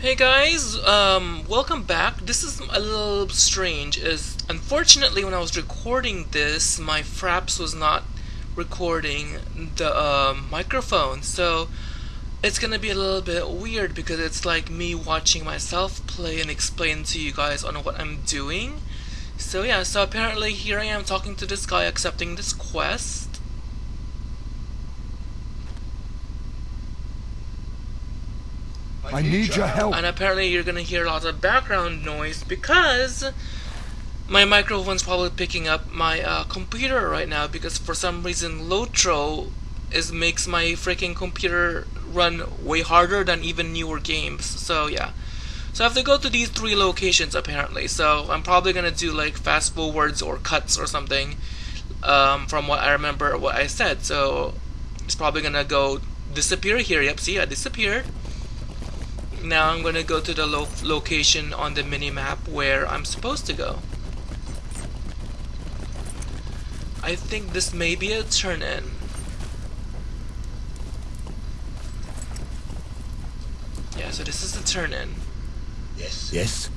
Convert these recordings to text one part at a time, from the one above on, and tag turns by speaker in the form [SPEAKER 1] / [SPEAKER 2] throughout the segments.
[SPEAKER 1] Hey guys, um, welcome back. This is a little strange. Is unfortunately when I was recording this, my Fraps was not recording the um, microphone, so it's gonna be a little bit weird because it's like me watching myself play and explain to you guys on what I'm doing. So yeah, so apparently here I am talking to this guy accepting this quest.
[SPEAKER 2] I need your help.
[SPEAKER 1] And apparently you're gonna hear lots of background noise because my microphone's probably picking up my uh, computer right now because for some reason Lotro is makes my freaking computer run way harder than even newer games. So yeah. So I have to go to these three locations apparently. So I'm probably gonna do like fast forwards or cuts or something um, from what I remember what I said. So it's probably gonna go disappear here. Yep, see I disappeared now I'm gonna go to the lo location on the mini-map where I'm supposed to go. I think this may be a turn-in. Yeah, so this is the turn-in.
[SPEAKER 2] Yes. Yes.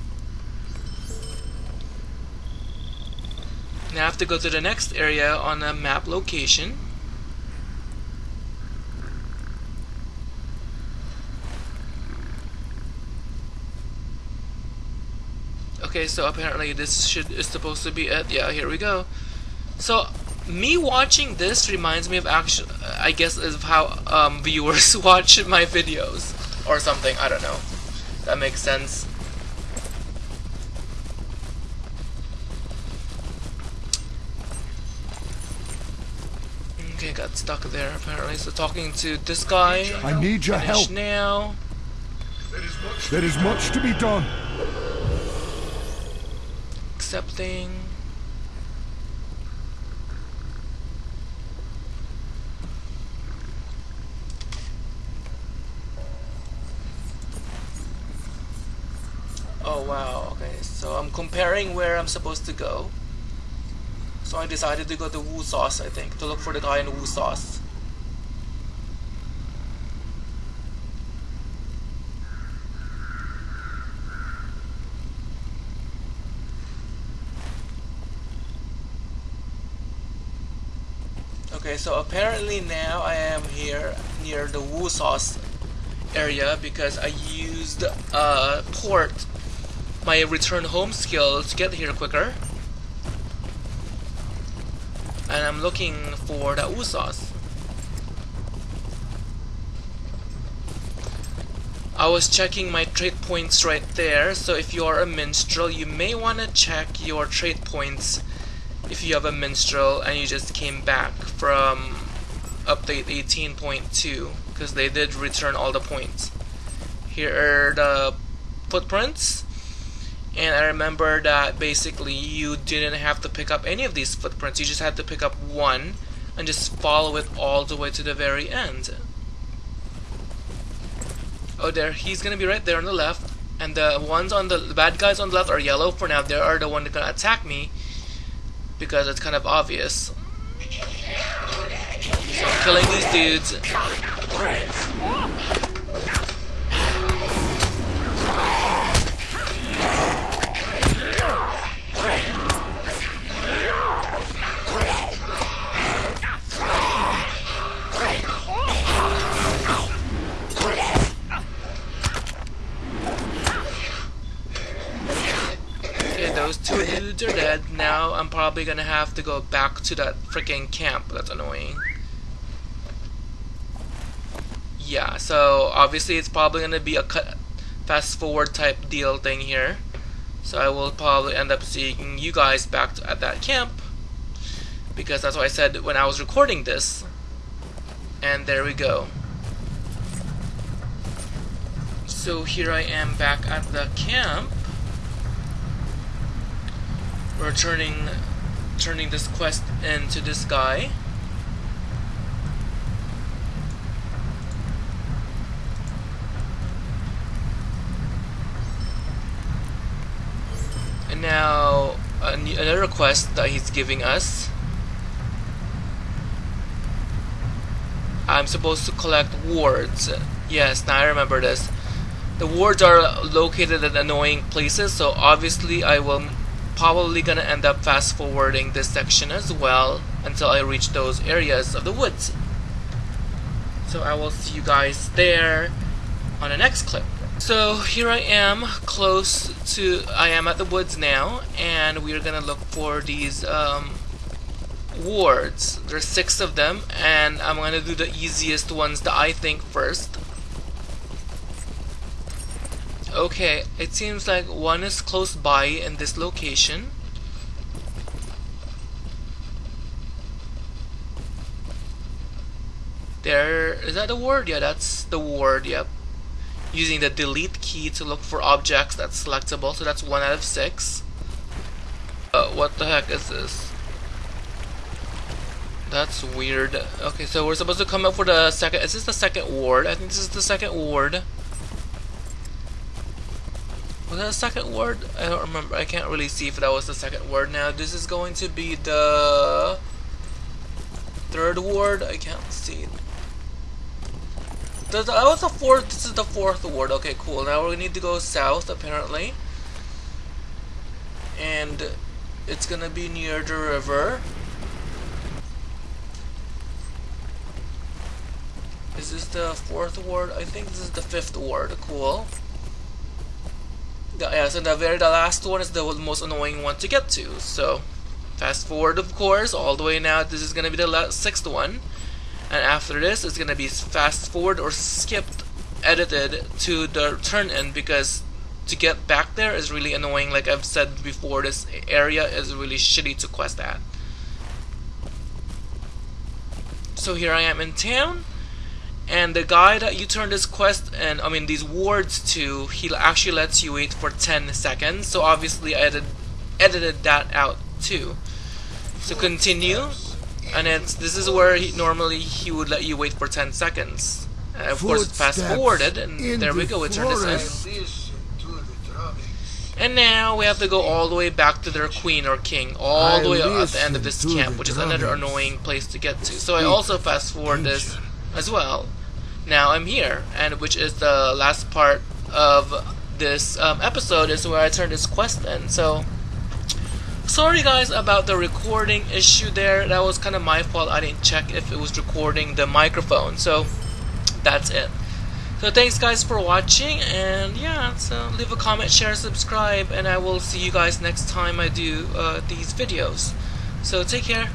[SPEAKER 1] Now I have to go to the next area on the map location. Okay, so apparently this should is supposed to be it. Yeah, here we go. So me watching this reminds me of actual, I guess, of how um, viewers watch my videos or something. I don't know. That makes sense. Okay, got stuck there apparently. So talking to this guy.
[SPEAKER 2] I need your help
[SPEAKER 1] now.
[SPEAKER 2] There is much to be done
[SPEAKER 1] accepting. Oh wow, okay, so I'm comparing where I'm supposed to go. So I decided to go to Wu Sauce, I think, to look for the guy in Wu Sauce. Okay, so apparently now I am here near the Wu Sauce area because I used uh, port my return home skill to get here quicker. And I'm looking for the Wu. I was checking my trade points right there, so if you are a minstrel, you may want to check your trade points if you have a minstrel and you just came back from update 18.2 because they did return all the points. Here are the footprints. And I remember that basically you didn't have to pick up any of these footprints. You just had to pick up one and just follow it all the way to the very end. Oh there, he's gonna be right there on the left. And the ones on the, the bad guys on the left are yellow for now, they are the one that gonna attack me because it's kind of obvious. So I'm killing these dudes. Two dudes are dead. Now I'm probably gonna have to go back to that freaking camp. That's annoying. Yeah, so obviously it's probably gonna be a cut fast forward type deal thing here. So I will probably end up seeing you guys back to, at that camp because that's what I said when I was recording this. And there we go. So here I am back at the camp we're turning turning this quest into this guy. And now another quest that he's giving us. I'm supposed to collect wards. Yes, now I remember this. the wards are located at annoying places, so obviously I will probably gonna end up fast forwarding this section as well until I reach those areas of the woods. So I will see you guys there on the next clip. So here I am close to I am at the woods now and we're gonna look for these um, wards. There's six of them and I'm gonna do the easiest ones that I think first. Okay, it seems like one is close by in this location. There, is that the ward? Yeah, that's the ward, yep. Using the delete key to look for objects that's selectable, so that's one out of six. Uh, what the heck is this? That's weird. Okay, so we're supposed to come up for the second, is this the second ward? I think this is the second ward. Was that a second word? I don't remember. I can't really see if that was the second word now. This is going to be the third word. I can't see. That was the fourth. This is the fourth word. Okay, cool. Now we need to go south, apparently. And it's gonna be near the river. Is this the fourth word? I think this is the fifth word. Cool yeah, uh, so the very the last one is the most annoying one to get to. So fast forward, of course, all the way now. This is gonna be the sixth one, and after this, it's gonna be fast forward or skipped, edited to the turn in because to get back there is really annoying. Like I've said before, this area is really shitty to quest at. So here I am in town and the guy that you turn this quest and I mean these wards to he actually lets you wait for 10 seconds. So obviously I edited, edited that out too. So continue. And it's this is where he normally he would let you wait for 10 seconds. And of course fast forwarded and there we go we turn this in. and now we have to go all the way back to their queen or king, all the way at the end of this camp, which is another annoying place to get to. So I also fast forward this as well. Now I'm here, and which is the last part of this um, episode is where I turn this quest in. So sorry guys about the recording issue there. That was kind of my fault. I didn't check if it was recording the microphone. So that's it. So thanks guys for watching and yeah, so leave a comment, share, subscribe and I will see you guys next time I do uh, these videos. So take care.